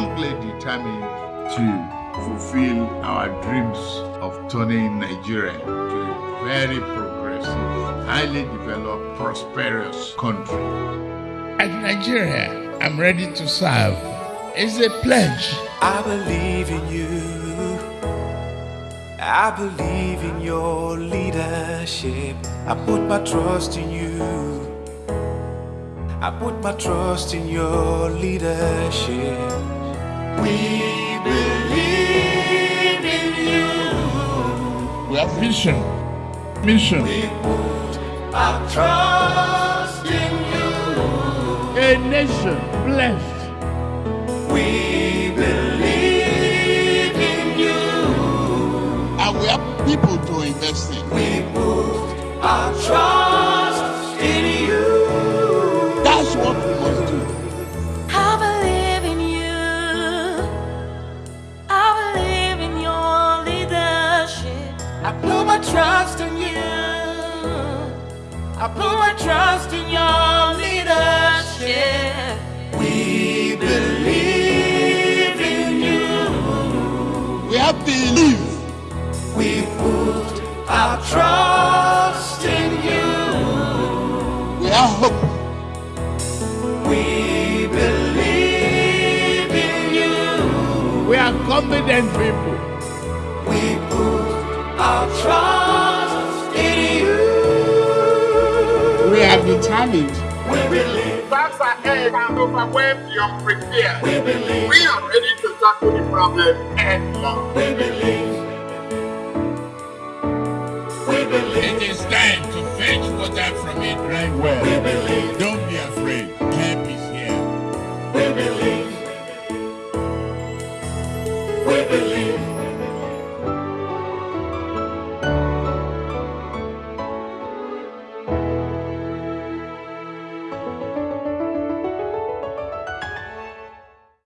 strongly determined to fulfill our dreams of turning Nigeria to a very progressive, highly developed, prosperous country. At Nigeria, I'm ready to serve. It's a pledge. I believe in you. I believe in your leadership. I put my trust in you. I put my trust in your leadership. We believe in you. We have vision, mission. We put our trust in you. A nation blessed. We believe in you. And we have people to invest in. We put our trust I put my trust in you. I put my trust in your leadership. We believe in you. We have belief. We put our trust in you. We have hope. We believe in you. We are confident people. We our trust in you. We are determined. We believe. Facts ahead and overwhelmed the unprepared. We believe. We are ready to tackle the problem head on. We believe. We believe. It is time to fetch water from a dry well. We believe. Don't be afraid. Help is here. We believe. We believe.